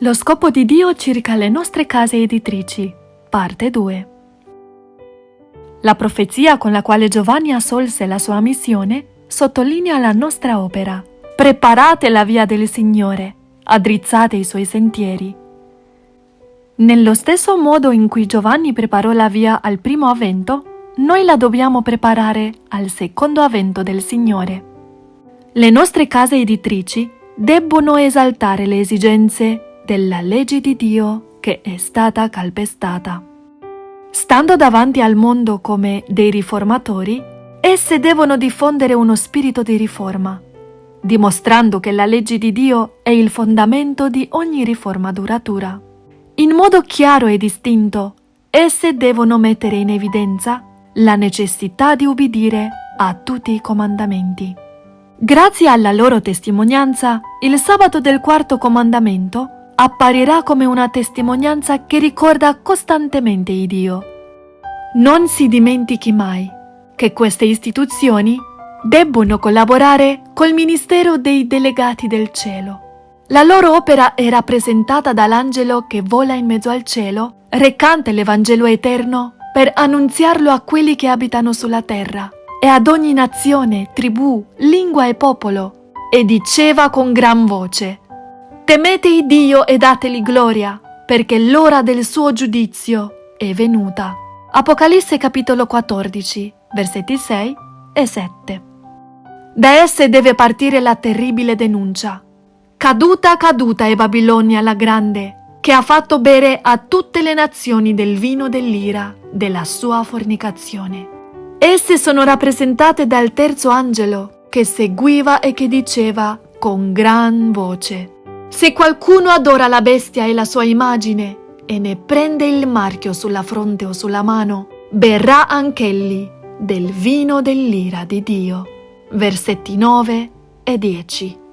Lo scopo di Dio circa le nostre case editrici, parte 2. La profezia con la quale Giovanni assolse la sua missione sottolinea la nostra opera. Preparate la via del Signore, addrizzate i suoi sentieri. Nello stesso modo in cui Giovanni preparò la via al primo avvento, noi la dobbiamo preparare al secondo avvento del Signore. Le nostre case editrici debbono esaltare le esigenze della legge di Dio che è stata calpestata. Stando davanti al mondo come dei riformatori, esse devono diffondere uno spirito di riforma, dimostrando che la legge di Dio è il fondamento di ogni riforma duratura. In modo chiaro e distinto, esse devono mettere in evidenza la necessità di ubbidire a tutti i comandamenti. Grazie alla loro testimonianza, il sabato del quarto comandamento apparirà come una testimonianza che ricorda costantemente il Dio. Non si dimentichi mai che queste istituzioni debbono collaborare col ministero dei delegati del cielo. La loro opera è rappresentata dall'angelo che vola in mezzo al cielo, recante l'Evangelo eterno per annunziarlo a quelli che abitano sulla terra e ad ogni nazione, tribù, lingua e popolo, e diceva con gran voce, Temete Dio e dateli gloria, perché l'ora del suo giudizio è venuta. Apocalisse capitolo 14, versetti 6 e 7. Da esse deve partire la terribile denuncia. Caduta, caduta è Babilonia la grande, che ha fatto bere a tutte le nazioni del vino dell'ira della sua fornicazione. Esse sono rappresentate dal terzo angelo, che seguiva e che diceva con gran voce. Se qualcuno adora la bestia e la sua immagine e ne prende il marchio sulla fronte o sulla mano, berrà anch'egli del vino dell'ira di Dio. Versetti 9 e 10.